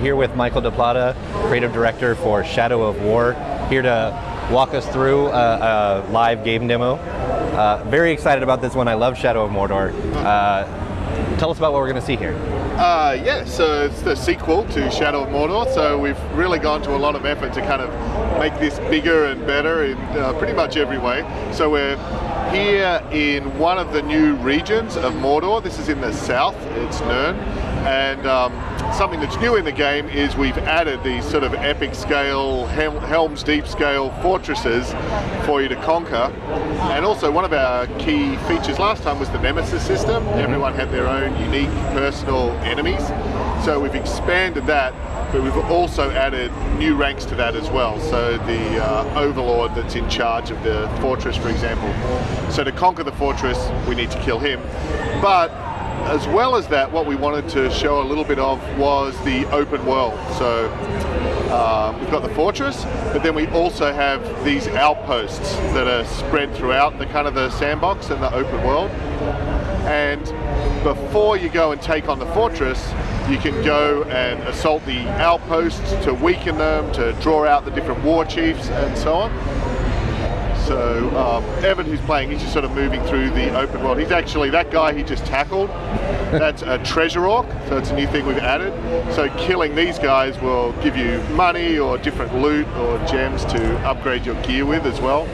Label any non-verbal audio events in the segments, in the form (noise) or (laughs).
Here with Michael de Plater, creative director for Shadow of War, here to walk us through a, a live game demo. Uh, very excited about this one. I love Shadow of Mordor. Uh, tell us about what we're going to see here. Uh, yeah, so it's the sequel to Shadow of Mordor, so we've really gone to a lot of effort to kind of make this bigger and better in uh, pretty much every way. So we're here in one of the new regions of Mordor. This is in the south, it's Nurn, and um, something that's new in the game is we've added these sort of epic scale, Hel Helm's Deep scale fortresses for you to conquer. And also one of our key features last time was the Nemesis system. Mm-hmm. Everyone had their own unique personal enemies. So we've expanded that, but we've also added new ranks to that as well. So the uh, Overlord that's in charge of the fortress, for example. So to conquer the fortress, we need to kill him. But as well as that, what we wanted to show a little bit of was the open world. So um, we've got the fortress, but then we also have these outposts that are spread throughout the kind of the sandbox and the open world. And before you go and take on the fortress, you can go and assault the outposts to weaken them, to draw out the different war chiefs and so on. So um, Evan, who's playing, he's just sort of moving through the open world. He's actually, that guy he just tackled, (laughs) that's a treasure orc, so it's a new thing we've added. So killing these guys will give you money or different loot or gems to upgrade your gear with as well.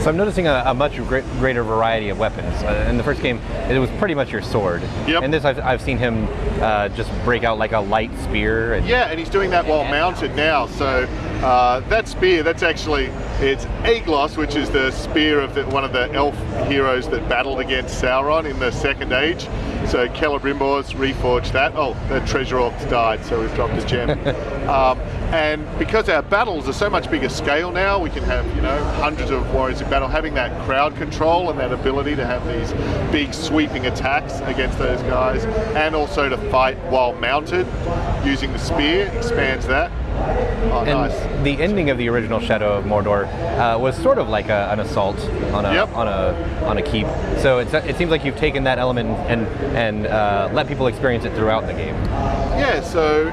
So I'm noticing a, a much greater variety of weapons. Uh, in the first game, it was pretty much your sword. Yep. In this, I've, I've seen him uh, just break out like a light spear. And yeah, and he's doing that while mounted now. So uh, that spear, that's actually, it's Aeglos, which is the spear of the, one of the elf heroes that battled against Sauron in the Second Age. So Celebrimbor's reforged that. Oh, the treasure orcs died, so we've dropped a gem. (laughs) um, and because our battles are so much bigger scale now, we can have, you know, hundreds of warriors in battle, having that crowd control and that ability to have these big sweeping attacks against those guys, and also to fight while mounted using the spear expands that. Oh, and nice. the ending of the original Shadow of Mordor uh, was sort of like a, an assault on a yep. on a on a keep. So it seems like you've taken that element and and uh, let people experience it throughout the game. Yeah. So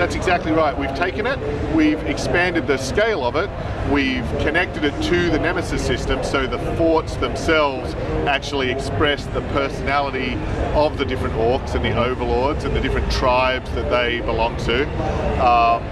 that's exactly right. We've taken it, we've expanded the scale of it, we've connected it to the Nemesis system so the forts themselves actually express the personality of the different orcs and the overlords and the different tribes that they belong to. Um,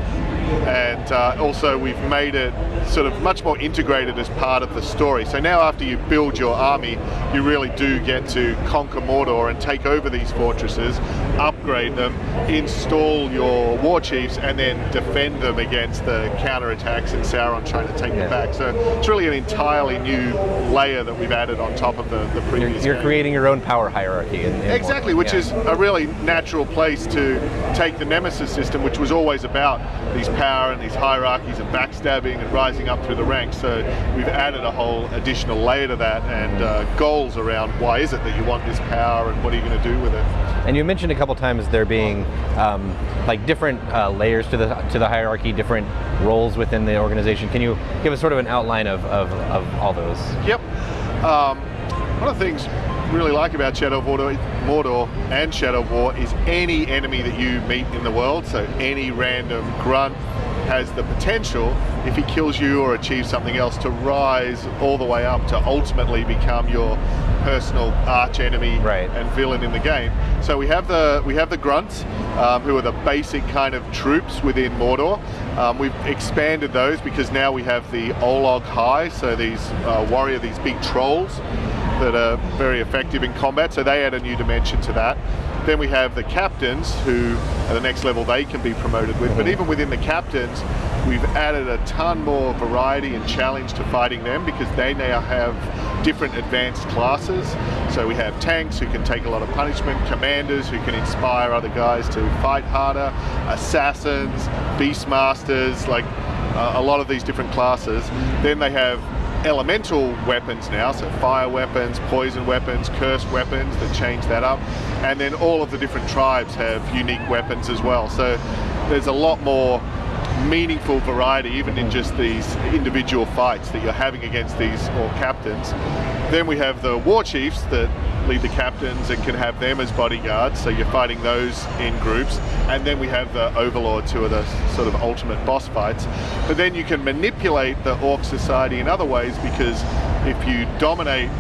and uh, also we've made it sort of much more integrated as part of the story. So now after you build your army, you really do get to conquer Mordor and take over these fortresses, upgrade them, install your war chiefs, and then defend them against the counterattacks and Sauron trying to take yeah. them back. So it's really an entirely new layer that we've added on top of the, the previous You're, you're creating your own power hierarchy. In, in exactly, which yeah. is a really natural place to take the Nemesis system, which was always about these power and these hierarchies and backstabbing and rising up through the ranks. So we've added a whole additional layer to that and uh, goals around why is it that you want this power and what are you going to do with it. And you mentioned a couple times there being um, like different uh, layers to the to the hierarchy, different roles within the organization. Can you give us sort of an outline of, of, of all those? Yep. Um, one of the things really like about Shadow of Mordor and Shadow of War is any enemy that you meet in the world, so any random grunt, has the potential, if he kills you or achieves something else, to rise all the way up to ultimately become your personal arch enemy right. and villain in the game. So we have the we have the grunts, um, who are the basic kind of troops within Mordor. Um, we've expanded those because now we have the Olog-hai, so these uh, warrior, these big trolls that are very effective in combat. So they add a new dimension to that. Then we have the captains who at the next level they can be promoted with. But even within the captains, we've added a ton more variety and challenge to fighting them because they now have different advanced classes. So we have tanks who can take a lot of punishment, commanders who can inspire other guys to fight harder, assassins, beastmasters, like uh, a lot of these different classes. Then they have elemental weapons now, so fire weapons, poison weapons, cursed weapons that change that up. And then all of the different tribes have unique weapons as well. So there's a lot more meaningful variety even in just these individual fights that you're having against these all captains. Then we have the war chiefs that lead the captains and can have them as bodyguards. So you're fighting those in groups, and then we have the overlords who are the sort of ultimate boss fights. But then you can manipulate the orc society in other ways because if you dominate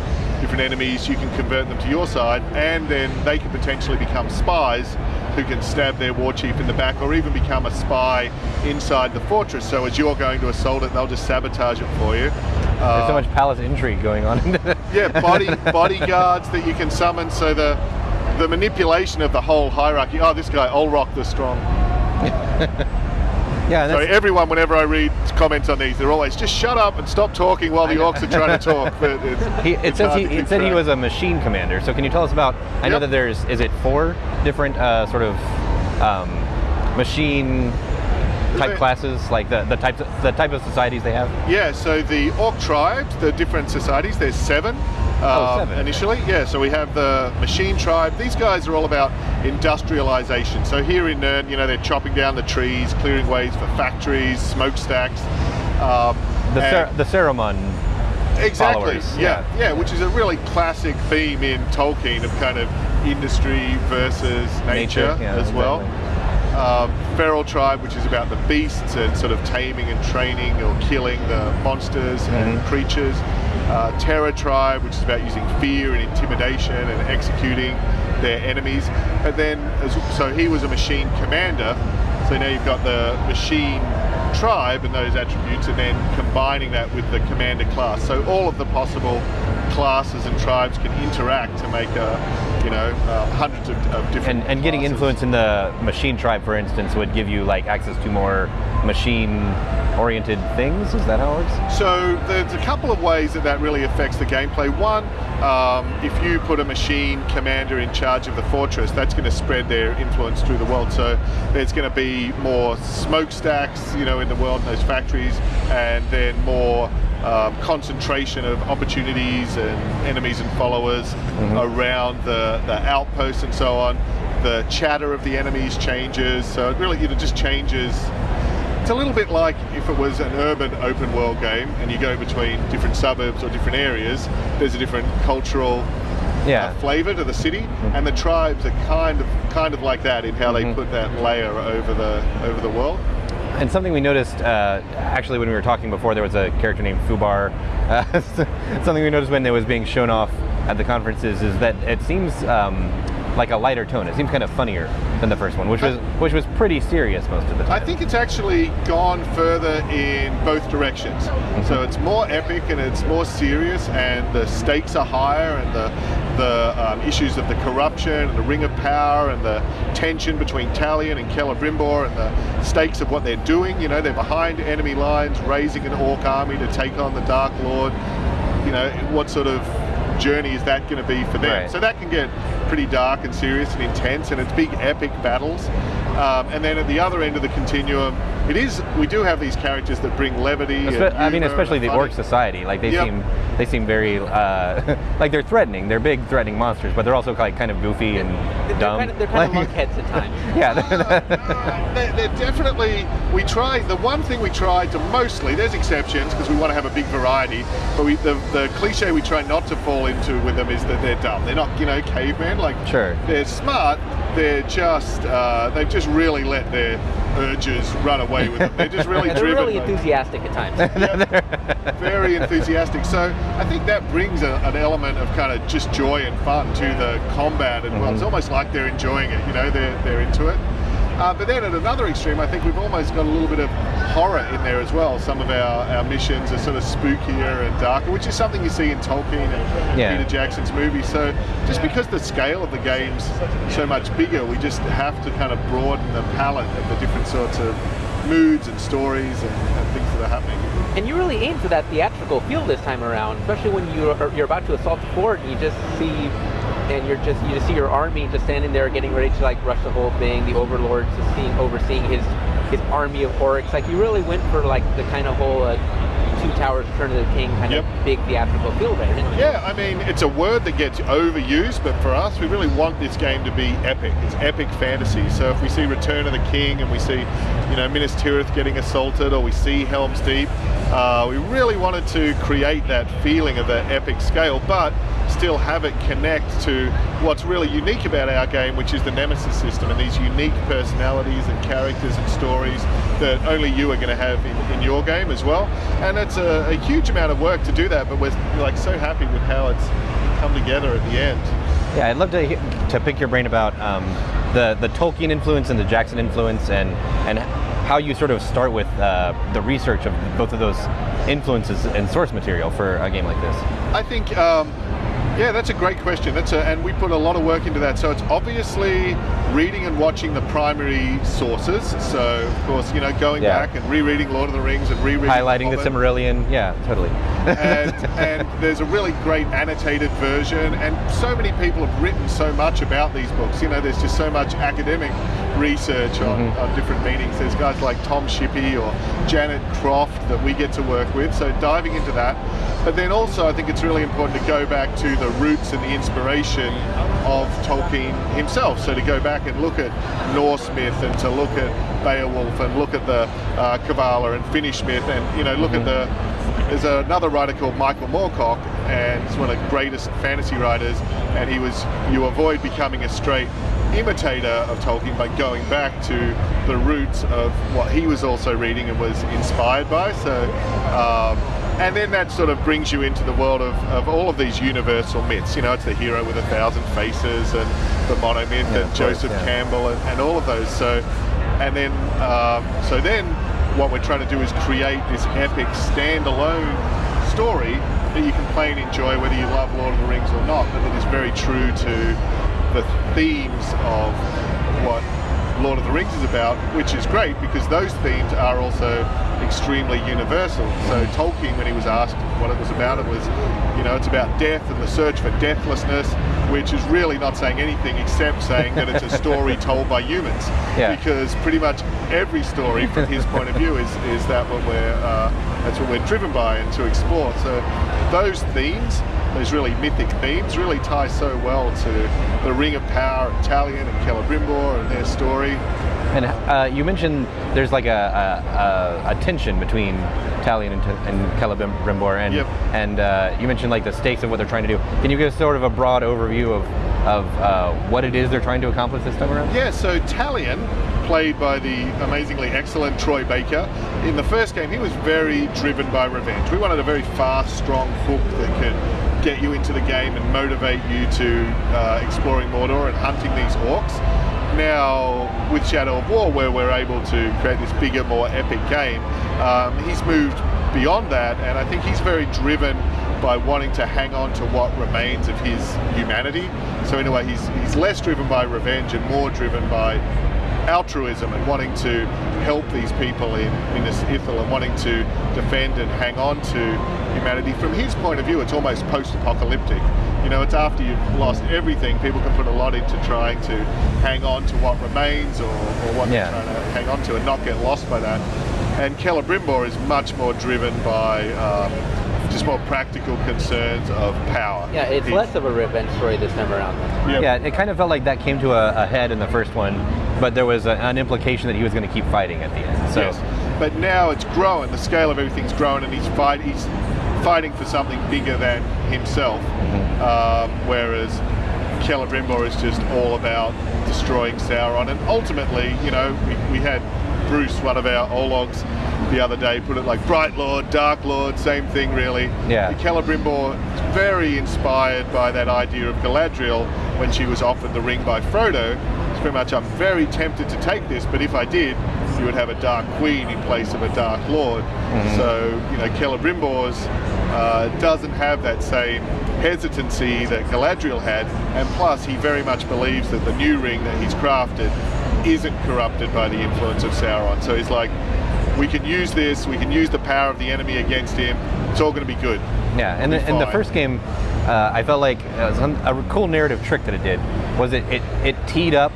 different enemies, you can convert them to your side, and then they can potentially become spies who can stab their war chief in the back or even become a spy inside the fortress. So as you're going to assault it, they'll just sabotage it for you. There's so uh, much palace intrigue going on. (laughs) yeah, body bodyguards that you can summon. So the the manipulation of the whole hierarchy. Oh, this guy, Olrock the Strong. (laughs) Yeah, so everyone, whenever I read comments on these, they're always just shut up and stop talking while the orcs are trying to talk. (laughs) But it's, he, it it's says he, it said he was a machine commander. So can you tell us about? I Yep. know that there's is it four different uh, sort of um, machine type classes, like the the types of, the type of societies they have. Yeah, so the orc tribes, the different societies, there's seven. Oh, um. Initially, yeah. So we have the machine tribe. These guys are all about industrialization. So here in Nurn, you know, they're chopping down the trees, clearing ways for factories, smokestacks. Um, The Cer- the exactly. Yeah, yeah. yeah, which is a really classic theme in Tolkien of kind of industry versus nature, Nature, yeah, as well. Um, feral tribe, which is about the beasts and sort of taming and training or killing the monsters and Mhm. creatures. Uh, terror tribe, which is about using fear and intimidation and executing their enemies. And then, as, so he was a machine commander. So now you've got the machine tribe and those attributes, and then combining that with the commander class. So all of the possible classes and tribes can interact to make a, you know, uh, hundreds of, of different. And, and getting influence in the machine tribe, for instance, would give you like access to more machine-oriented things. Is that how it works? So there's a couple of ways that that really affects the gameplay. One, um, if you put a machine commander in charge of the fortress, that's going to spread their influence through the world. So there's going to be more smokestacks, you know, in the world in those factories, and then more um, concentration of opportunities and enemies and followers around the, the outposts and so on. The chatter of the enemies changes, so it really you know, just changes it's a little bit like if it was an urban open world game and you go between different suburbs or different areas, there's a different cultural Yeah. uh, flavor to the city, and the tribes are kind of kind of like that in how they put that layer over the over the world. And something we noticed, uh, actually, when we were talking before, there was a character named Fubar. (laughs) Uh, (laughs) something we noticed when it was being shown off at the conferences is that it seems um, like a lighter tone. It seems kind of funnier than the first one, which was which was pretty serious most of the time. I think it's actually gone further in both directions. So it's more epic and it's more serious, and the stakes are higher, and the the um, issues of the corruption, and the Ring of Power, and the tension between Talion and Celebrimbor, and the stakes of what they're doing. You know, they're behind enemy lines, raising an orc army to take on the Dark Lord. You know, what sort of journey is that going to be for them? Right. So that can get pretty dark and serious and intense, and it's big epic battles. Um, and then at the other end of the continuum, it is we do have these characters that bring levity. and Espe- I mean, especially and the funny. orc society. Like they Yep. seem they seem very uh, (laughs) like they're threatening. They're big threatening monsters, but they're also like kind of goofy and They're dumb. kind of, they're kind of Like- (laughs) lunkheads at times. (laughs) yeah. they're, they're definitely we try the one thing we try to mostly there's exceptions because we want to have a big variety but we the, the cliche we try not to fall into with them is that they're dumb they're not you know cavemen like Sure. they're smart they're just uh, they've just really let their urges run away with them they're just really (laughs) they're driven really enthusiastic at times. (laughs) yeah, (laughs) very enthusiastic. So I think that brings a, an element of kind of just joy and fun to the combat, and well, it's almost like they're enjoying it. You know, they're they're into it. Uh, but then at another extreme, I think we've almost got a little bit of horror in there as well. Some of our, our missions are sort of spookier and darker, which is something you see in Tolkien and Yeah. Peter Jackson's movies. So just because the scale of the game's so much bigger, we just have to kind of broaden the palette of the different sorts of moods and stories and, and things that are happening. And you really aim for that theatrical feel this time around, especially when you're you're about to assault the fort and you just see and you're just you just see your army just standing there getting ready to like rush the whole thing. The overlord just seeing overseeing his his army of orcs. Like you really went for like the kind of whole uh, two towers return of the king kind Yep. of big theatrical feel there. didn't you? Yeah, I mean, it's a word that gets overused, but for us, we really want this game to be epic. It's epic fantasy. So if we see Return of the King and we see, you know, Minas Tirith getting assaulted or we see Helm's Deep, uh, we really wanted to create that feeling of that epic scale, but still have it connect to what's really unique about our game, which is the Nemesis system and these unique personalities and characters and stories that only you are going to have in, in your game as well. And it's a, a huge amount of work to do that, but we're like so happy with how it's come together at the end. Yeah, I'd love to to pick your brain about um, the the Tolkien influence and the Jackson influence, and and how you sort of start with uh, the research of both of those influences and source material for a game like this. I think, um, yeah, that's a great question. That's a, and we put a lot of work into that. So it's obviously reading and watching the primary sources. So of course, you know, going Yeah. back and rereading Lord of the Rings and rereading Highlighting the Hobbit. Silmarillion, yeah, totally. and, (laughs) and there's a really great annotated version and so many people have written so much about these books you know there's just so much academic research on, Mm-hmm. on different meanings there's guys like tom shippey or janet croft that we get to work with so diving into that but then also i think it's really important to go back to the roots and the inspiration of tolkien himself so to go back and look at norse myth and to look at beowulf and look at the uh, and finnish myth and you know look at the there's another writer called Michael Moorcock, and he's one of the greatest fantasy writers. And he was, you avoid becoming a straight imitator of Tolkien by going back to the roots of what he was also reading and was inspired by. So, um, and then that sort of brings you into the world of, of all of these universal myths. You know, it's the hero with a thousand faces and the monomyth Yeah, and course, Joseph yeah. Campbell and, and all of those. So, and then, um, so then what we're trying to do is create this epic standalone story that you can play and enjoy whether you love Lord of the Rings or not, but that is very true to the themes of what Lord of the Rings is about, which is great because those themes are also extremely universal. So Tolkien, when he was asked what it was about, it was, you know, it's about death and the search for deathlessness, which is really not saying anything except saying that it's a story (laughs) told by humans. Yeah. Because pretty much every story from his (laughs) point of view is, is that what we're uh, that's what we're driven by and to explore. So those themes, those really mythic themes, really tie so well to the Ring of Power, Talion and Celebrimbor and their story. And uh, you mentioned there's like a, a, a, a tension between Talion and, and Celebrimbor, and Yep. and uh, you mentioned like the stakes of what they're trying to do. Can you give us sort of a broad overview of of uh, what it is they're trying to accomplish this time around? Yeah, so Talion, played by the amazingly excellent Troy Baker, in the first game he was very driven by revenge. We wanted a very fast, strong hook that could get you into the game and motivate you to uh, exploring Mordor and hunting these orcs. Now, with Shadow of War, where we're able to create this bigger, more epic game, um, he's moved beyond that, and I think he's very driven by wanting to hang on to what remains of his humanity. So in a way, he's he's less driven by revenge and more driven by altruism and wanting to help these people in Minas Ithil and wanting to defend and hang on to humanity. From his point of view, it's almost post-apocalyptic. You know, it's after you've lost everything, people can put a lot into trying to hang on to what remains or, or what Yeah. they're trying to hang on to and not get lost by that. And Celebrimbor is much more driven by um, just more practical concerns of power. Yeah, it's He- less of a revenge story this time around. Yep. Yeah, it kind of felt like that came to a, a head in the first one, but there was a, an implication that he was going to keep fighting at the end. So Yes. But now it's grown. The scale of everything's grown, and he's fight. He's fighting for something bigger than himself. Um, whereas Celebrimbor is just all about destroying Sauron. And ultimately, you know, we, we had Bruce, one of our Ologs, the other day, put it like Bright Lord, Dark Lord, same thing really. Yeah. Celebrimbor is very inspired by that idea of Galadriel when she was offered the ring by Frodo. Very much, I'm very tempted to take this, but if I did, you would have a Dark Queen in place of a Dark Lord. So, you know, Celebrimbor's uh, doesn't have that same hesitancy that Galadriel had, and plus he very much believes that the new ring that he's crafted isn't corrupted by the influence of Sauron. So he's like, we can use this, we can use the power of the enemy against him, it's all going to be good. Yeah, and the, in the first game, uh, I felt like a cool narrative trick that it did was it, it, it teed up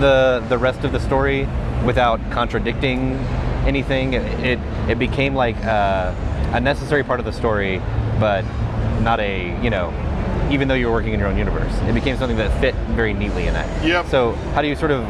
the the rest of the story without contradicting anything. It it, it became like uh, a necessary part of the story, but not a you know. Even though you were working in your own universe, it became something that fit very neatly in that. Yep. So how do you sort of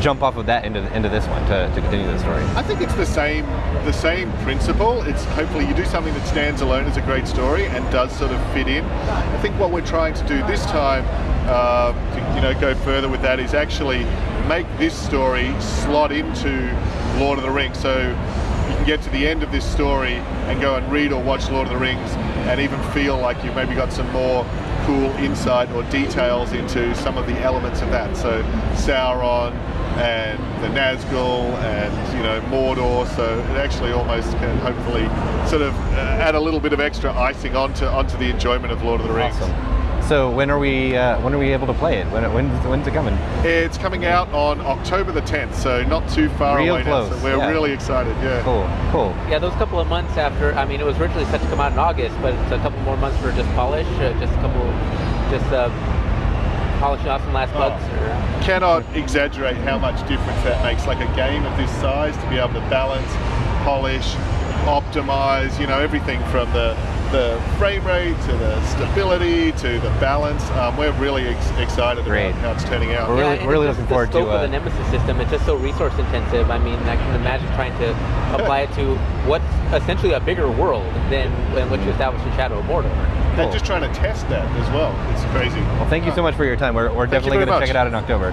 jump off of that into into this one to, to continue the story? I think it's the same the same principle. It's hopefully you do something that stands alone as a great story and does sort of fit in. I think what we're trying to do this time, uh, to you know, go further with that is actually make this story slot into Lord of the Rings. So you can get to the end of this story and go and read or watch Lord of the Rings and even feel like you've maybe got some more cool insight or details into some of the elements of that. So Sauron and the Nazgul and you know Mordor. So it actually almost can hopefully sort of uh, add a little bit of extra icing onto onto the enjoyment of Lord of the Rings. Awesome. So when are we uh, when are we able to play it? When when's, when's it coming? It's coming out on October the 10th, so not too far Real away close, now. So we're yeah. really excited. Yeah. Cool, cool. Yeah, those couple of months after. I mean, it was originally set to come out in August, but it's a couple more months for just polish, uh, just a couple, just uh, polishing off some last Oh. bugs. Or, cannot exaggerate how much difference that makes. Like a game of this size to be able to balance, polish, optimize, you know, everything from the the frame rate to the stability to the balance. Um, we're really ex- excited Great. about how it's turning out. We're really- and really it's looking just forward the to, scope of uh, the Nemesis system. It's just so resource intensive. I mean, I can imagine trying to (laughs) apply it to what's essentially a bigger world than, than what you established in Shadow of Mordor. And Cool. just trying to test that as well. It's crazy. Well, thank you so much for your time. We're, we're definitely going to check it out in October.